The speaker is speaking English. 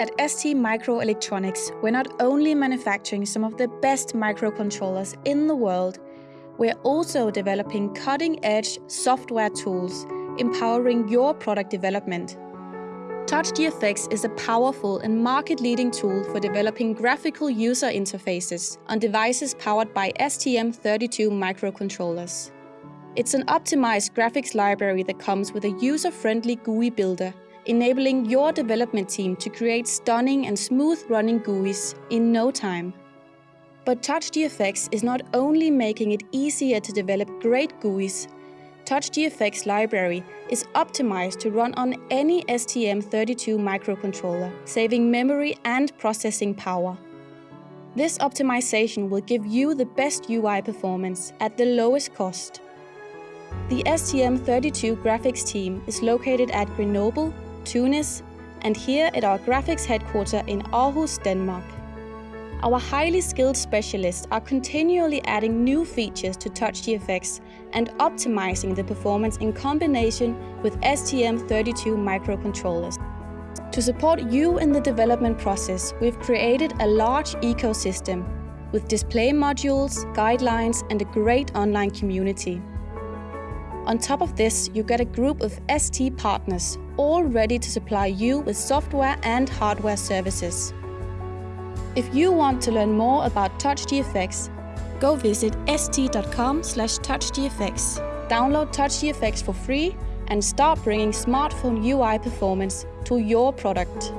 At ST Microelectronics, we're not only manufacturing some of the best microcontrollers in the world, we're also developing cutting-edge software tools, empowering your product development. TouchGFX is a powerful and market-leading tool for developing graphical user interfaces on devices powered by STM32 microcontrollers. It's an optimized graphics library that comes with a user-friendly GUI builder enabling your development team to create stunning and smooth-running GUIs in no time. But TouchGFX is not only making it easier to develop great GUIs, TouchGFX library is optimized to run on any STM32 microcontroller, saving memory and processing power. This optimization will give you the best UI performance at the lowest cost. The STM32 graphics team is located at Grenoble, Tunis, and here at our graphics headquarter in Aarhus, Denmark. Our highly skilled specialists are continually adding new features to TouchGFX and optimizing the performance in combination with STM32 microcontrollers. To support you in the development process, we've created a large ecosystem with display modules, guidelines and a great online community. On top of this, you get a group of ST partners, all ready to supply you with software and hardware services. If you want to learn more about TouchGFX, go visit st.com slash touchgfx. Download TouchGFX for free and start bringing smartphone UI performance to your product.